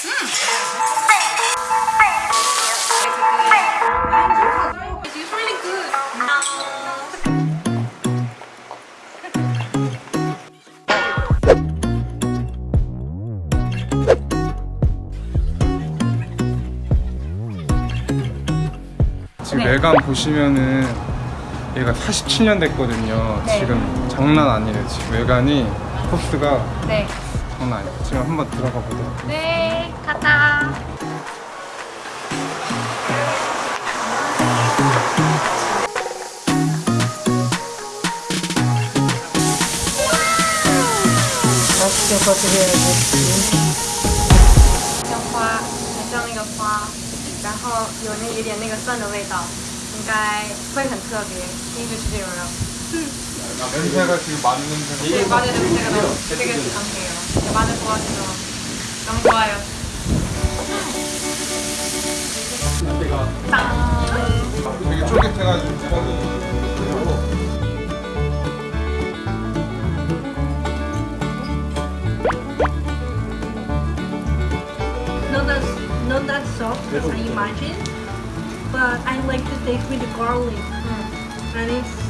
지금 네. 외관 보시면은 얘가 47년 됐거든요. 네. 지금 장난 아니에요. 지금 외관이 코스가 네. 장난 아니에요. 지금 한번 들어가 보도록. 네, 갔다.像花，很像那个花，然后有那有点那个蒜的味道，应该会很特别。第一次吃这种肉， 냄새가 지금 마늘 냄새가. 네, 마늘 냄새가 너무 되게 강해요. 네, 마늘 좋아하시죠? 너무 좋아요. 되게 쫄깃해가지고. Not that, not that soft as I imagined, but I like to taste with the garlic. And it's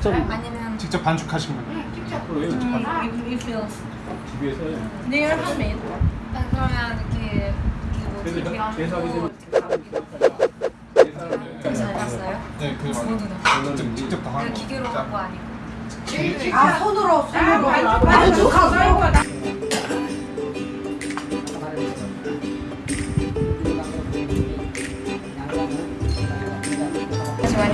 직접 아니면 직접 반죽하신 거예요? Mm, it, it feels. They are handmade. 그러면 이렇게 이렇게 뭐잘 봤어요? 네, 그. 직접, 직접 다그 하는 기계로 거. 한거 아니고? 아, 손으로, 손으로. 我喜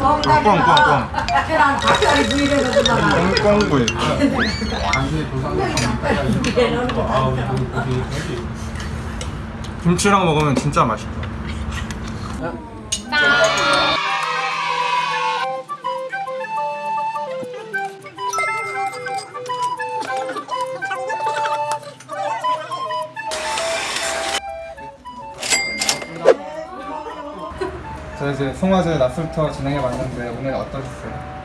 꽝꽝꽝꽝 꽝꽝구이 김치랑 먹으면 진짜 맛있다 자 이제 송화제 낮술터 진행해봤는데 오늘 어떠셨어요?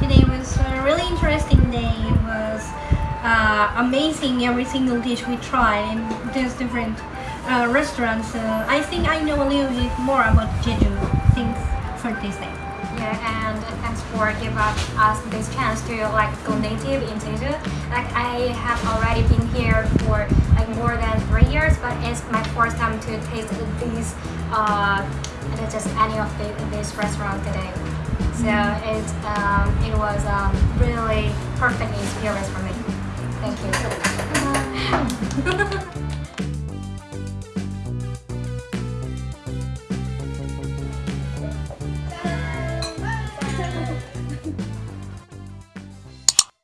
Today was a really interesting day. It was uh, amazing every single dish we tried in these different uh, restaurants. Uh, I think I know a little bit more about Jeju things for this day. Yeah, and thanks for giving us this chance to like go native in Jeju. Like I have already been here for like more than three years, but it's my first time to taste these uh, and just any of the, this restaurant today. So it um, it was um, really perfect experience for me. Thank you.